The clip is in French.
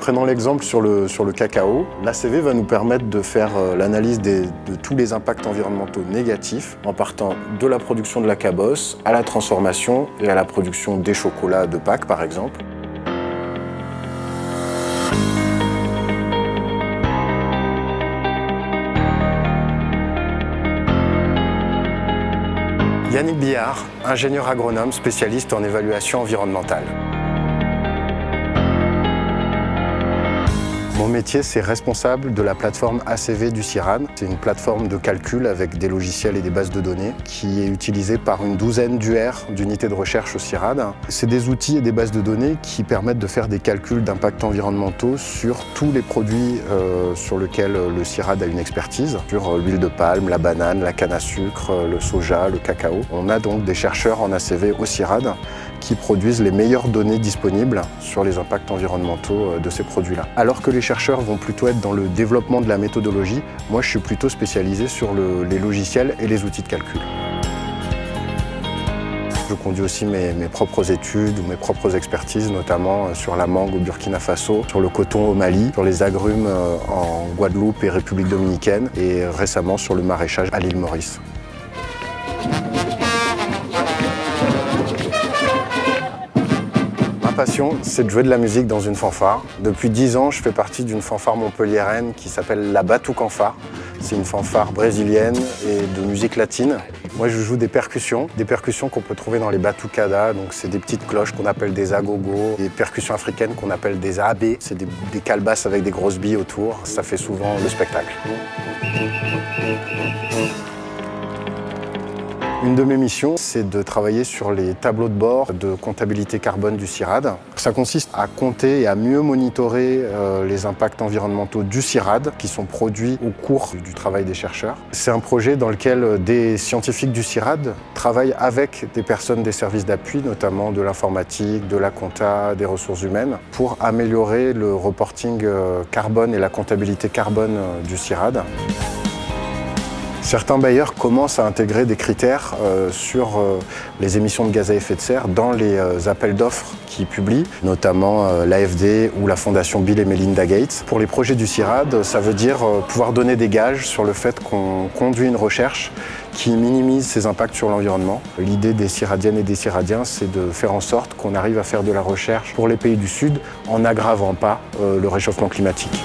Prenons l'exemple sur le, sur le cacao. L'ACV va nous permettre de faire euh, l'analyse de tous les impacts environnementaux négatifs en partant de la production de la cabosse à la transformation et à la production des chocolats de Pâques par exemple. Yannick Billard, ingénieur agronome spécialiste en évaluation environnementale. Mon métier, c'est responsable de la plateforme ACV du CIRAD. C'est une plateforme de calcul avec des logiciels et des bases de données qui est utilisée par une douzaine d'UR, d'unités de recherche au CIRAD. C'est des outils et des bases de données qui permettent de faire des calculs d'impact environnementaux sur tous les produits euh, sur lesquels le CIRAD a une expertise, sur l'huile de palme, la banane, la canne à sucre, le soja, le cacao. On a donc des chercheurs en ACV au CIRAD qui produisent les meilleures données disponibles sur les impacts environnementaux euh, de ces produits-là. Alors que les chercheurs vont plutôt être dans le développement de la méthodologie, moi je suis plutôt spécialisé sur les logiciels et les outils de calcul. Je conduis aussi mes, propres études ou mes propres expertises, notamment euh, sur la mangue au Burkina Faso, sur le coton au Mali, sur les agrumes euh, en Guadeloupe et République Dominicaine et récemment sur le maraîchage à l'île Maurice. C'est de jouer de la musique dans une fanfare. Depuis 10 ans, je fais partie d'une fanfare montpelliéraine qui s'appelle la Batuque Fanfare. C'est une fanfare brésilienne et de musique latine. Moi, je joue des percussions, des percussions qu'on peut trouver dans les batucadas. Donc, c'est des petites cloches qu'on appelle des agogos, des percussions africaines qu'on appelle des abé. C'est des, des calebasses avec des grosses billes autour. Ça fait souvent le spectacle. Une de mes missions, c'est de travailler sur les tableaux de bord de comptabilité carbone du CIRAD. Ça consiste à compter et à mieux monitorer euh, les impacts environnementaux du CIRAD qui sont produits au cours du travail des chercheurs. C'est un projet dans lequel des scientifiques du CIRAD travaillent avec des personnes des services d'appui, notamment de l'informatique, de la compta, des ressources humaines, pour améliorer le reporting euh, carbone et la comptabilité carbone euh, du CIRAD. Certains bailleurs commencent à intégrer des critères euh, sur euh, les émissions de gaz à effet de serre dans les euh, appels d'offres qu'ils publient, notamment l'AFD ou la fondation Bill et Melinda Gates. Pour les projets du CIRAD, ça veut dire pouvoir donner des gages sur le fait qu'on conduit une recherche qui minimise ses impacts sur l'environnement. L'idée des Ciradiennes et des Ciradiens, c'est de faire en sorte qu'on arrive à faire de la recherche pour les pays du Sud en n'aggravant pas le réchauffement climatique.